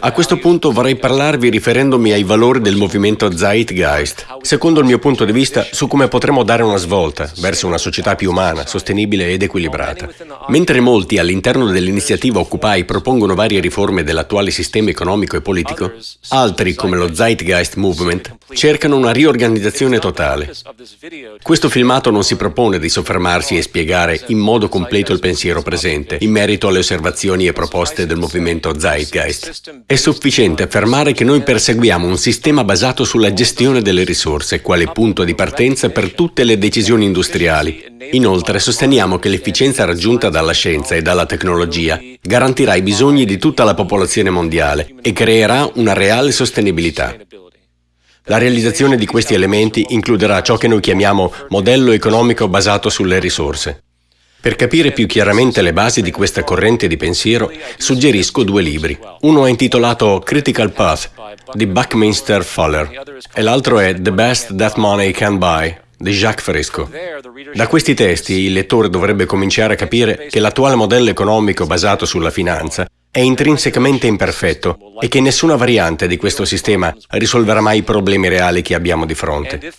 A questo punto vorrei parlarvi riferendomi ai valori del movimento Zeitgeist, secondo il mio punto di vista su come potremmo dare una svolta verso una società più umana, sostenibile ed equilibrata. Mentre molti all'interno dell'iniziativa Occupy propongono varie riforme dell'attuale sistema economico e politico, altri, come lo Zeitgeist Movement, cercano una riorganizzazione totale. Questo filmato non si propone di soffermarsi e spiegare in modo completo il pensiero presente in merito alle osservazioni e proposte del movimento Zeitgeist. È sufficiente affermare che noi perseguiamo un sistema basato sulla gestione delle risorse, quale punto di partenza per tutte le decisioni industriali. Inoltre sosteniamo che l'efficienza raggiunta dalla scienza e dalla tecnologia garantirà i bisogni di tutta la popolazione mondiale e creerà una reale sostenibilità. La realizzazione di questi elementi includerà ciò che noi chiamiamo modello economico basato sulle risorse. Per capire più chiaramente le basi di questa corrente di pensiero, suggerisco due libri. Uno è intitolato Critical Path di Buckminster Fuller e l'altro è The Best That Money Can Buy di Jacques Fresco. Da questi testi il lettore dovrebbe cominciare a capire che l'attuale modello economico basato sulla finanza è intrinsecamente imperfetto e che nessuna variante di questo sistema risolverà mai i problemi reali che abbiamo di fronte.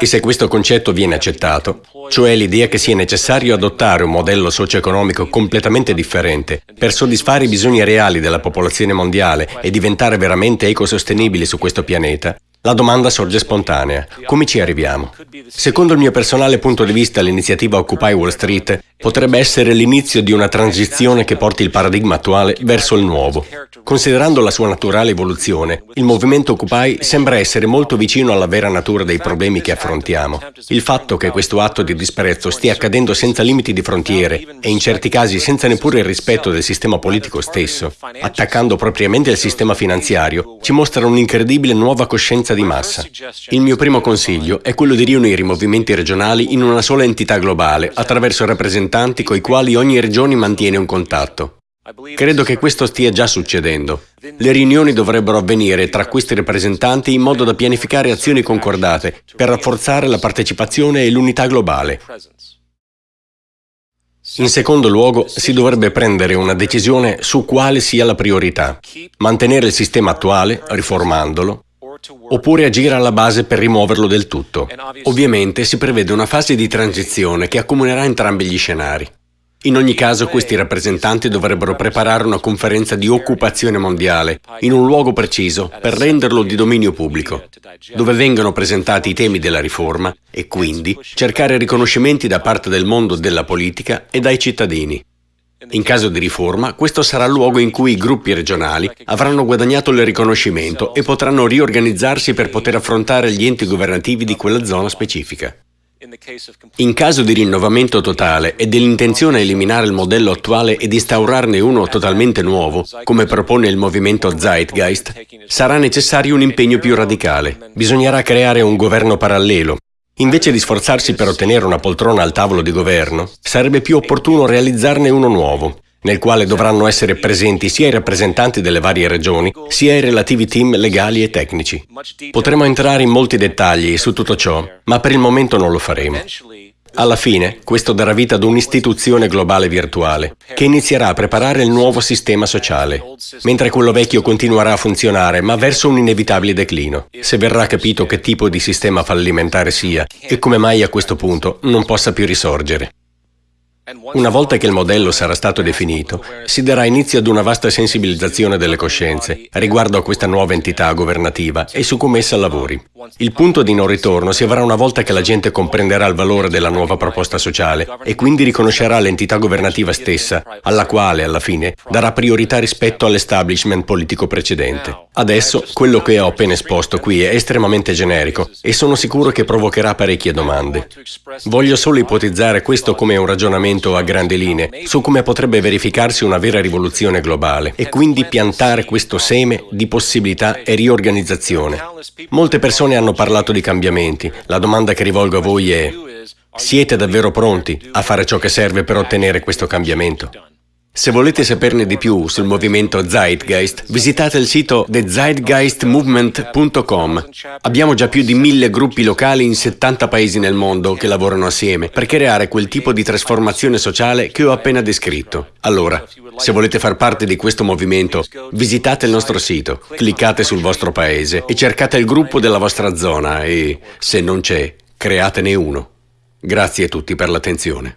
E se questo concetto viene accettato, cioè l'idea che sia necessario adottare un modello socio-economico completamente differente per soddisfare i bisogni reali della popolazione mondiale e diventare veramente ecosostenibili su questo pianeta, la domanda sorge spontanea. Come ci arriviamo? Secondo il mio personale punto di vista, l'iniziativa Occupy Wall Street potrebbe essere l'inizio di una transizione che porti il paradigma attuale verso il nuovo. Considerando la sua naturale evoluzione, il movimento Occupy sembra essere molto vicino alla vera natura dei problemi che affrontiamo. Il fatto che questo atto di disprezzo stia accadendo senza limiti di frontiere e in certi casi senza neppure il rispetto del sistema politico stesso, attaccando propriamente il sistema finanziario, ci mostra un'incredibile nuova coscienza di massa. Il mio primo consiglio è quello di riunire i movimenti regionali in una sola entità globale attraverso rappresentanti coi quali ogni regione mantiene un contatto. Credo che questo stia già succedendo. Le riunioni dovrebbero avvenire tra questi rappresentanti in modo da pianificare azioni concordate per rafforzare la partecipazione e l'unità globale. In secondo luogo, si dovrebbe prendere una decisione su quale sia la priorità. Mantenere il sistema attuale, riformandolo, oppure agire alla base per rimuoverlo del tutto. Ovviamente si prevede una fase di transizione che accomunerà entrambi gli scenari. In ogni caso questi rappresentanti dovrebbero preparare una conferenza di occupazione mondiale in un luogo preciso per renderlo di dominio pubblico, dove vengano presentati i temi della riforma e quindi cercare riconoscimenti da parte del mondo della politica e dai cittadini. In caso di riforma, questo sarà il luogo in cui i gruppi regionali avranno guadagnato il riconoscimento e potranno riorganizzarsi per poter affrontare gli enti governativi di quella zona specifica. In caso di rinnovamento totale e dell'intenzione a eliminare il modello attuale ed instaurarne uno totalmente nuovo, come propone il movimento Zeitgeist, sarà necessario un impegno più radicale. Bisognerà creare un governo parallelo, Invece di sforzarsi per ottenere una poltrona al tavolo di governo, sarebbe più opportuno realizzarne uno nuovo, nel quale dovranno essere presenti sia i rappresentanti delle varie regioni, sia i relativi team legali e tecnici. Potremo entrare in molti dettagli su tutto ciò, ma per il momento non lo faremo. Alla fine, questo darà vita ad un'istituzione globale virtuale, che inizierà a preparare il nuovo sistema sociale, mentre quello vecchio continuerà a funzionare, ma verso un inevitabile declino, se verrà capito che tipo di sistema fallimentare sia e come mai a questo punto non possa più risorgere. Una volta che il modello sarà stato definito, si darà inizio ad una vasta sensibilizzazione delle coscienze riguardo a questa nuova entità governativa e su come essa lavori. Il punto di non ritorno si avrà una volta che la gente comprenderà il valore della nuova proposta sociale e quindi riconoscerà l'entità governativa stessa, alla quale, alla fine, darà priorità rispetto all'establishment politico precedente. Adesso, quello che ho appena esposto qui è estremamente generico e sono sicuro che provocherà parecchie domande. Voglio solo ipotizzare questo come un ragionamento ragionamento a grandi linee su come potrebbe verificarsi una vera rivoluzione globale e quindi piantare questo seme di possibilità e riorganizzazione. Molte persone hanno parlato di cambiamenti. La domanda che rivolgo a voi è siete davvero pronti a fare ciò che serve per ottenere questo cambiamento? Se volete saperne di più sul movimento Zeitgeist, visitate il sito thezeitgeistmovement.com. Abbiamo già più di mille gruppi locali in 70 paesi nel mondo che lavorano assieme per creare quel tipo di trasformazione sociale che ho appena descritto. Allora, se volete far parte di questo movimento, visitate il nostro sito, cliccate sul vostro paese e cercate il gruppo della vostra zona e, se non c'è, createne uno. Grazie a tutti per l'attenzione.